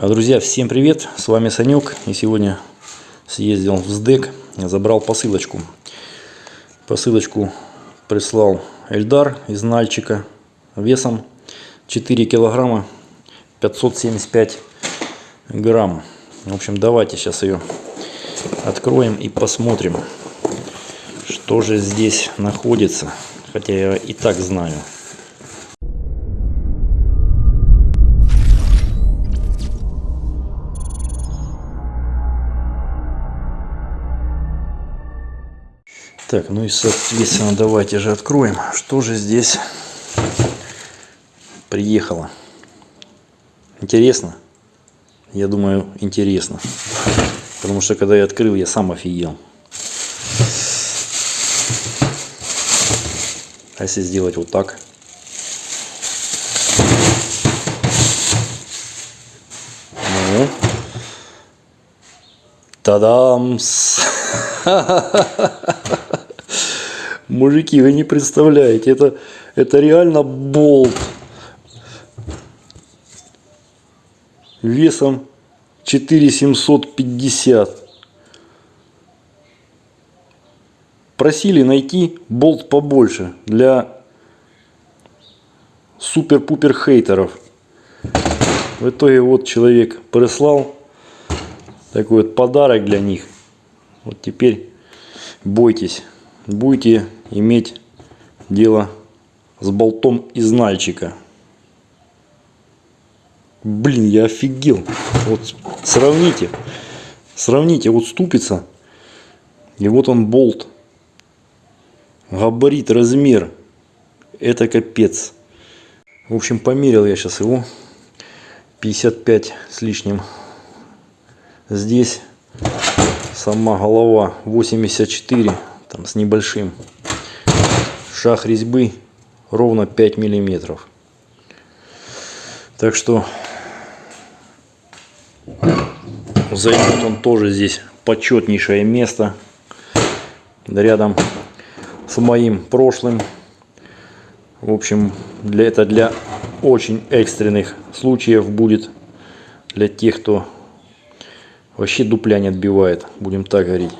А, Друзья, всем привет! С вами Санек. И сегодня съездил в СДЭК, забрал посылочку. Посылочку прислал Эльдар из Нальчика весом 4 килограмма 575 грамм. В общем, давайте сейчас ее откроем и посмотрим, что же здесь находится. Хотя я и так знаю. Так, ну и соответственно давайте же откроем, что же здесь приехало. Интересно? Я думаю, интересно. Потому что когда я открыл, я сам офигел. А если сделать вот так? Ну. Тадамс! Мужики, вы не представляете, это, это реально болт. Весом 4750. Просили найти болт побольше для супер-пупер хейтеров. В итоге вот человек прислал такой вот подарок для них. Вот теперь бойтесь, будете иметь дело с болтом из нальчика. Блин, я офигел. Вот сравните. Сравните, вот ступица. И вот он болт. Габарит, размер. Это капец. В общем, померил я сейчас его. 55 с лишним. Здесь сама голова 84 там с небольшим шаг резьбы ровно 5 миллиметров. Так что займет он тоже здесь почетнейшее место рядом с моим прошлым. В общем для это для очень экстренных случаев будет. Для тех кто Вообще дупля не отбивает, будем так говорить.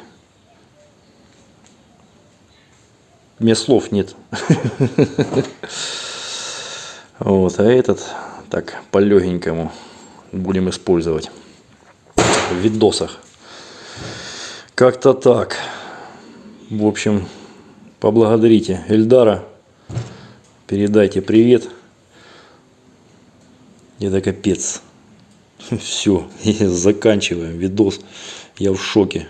Мне слов нет. Вот, а этот так по легенькому будем использовать в видосах. Как-то так. В общем, поблагодарите Эльдара. Передайте привет. Это капец. Все, заканчиваем видос. Я в шоке.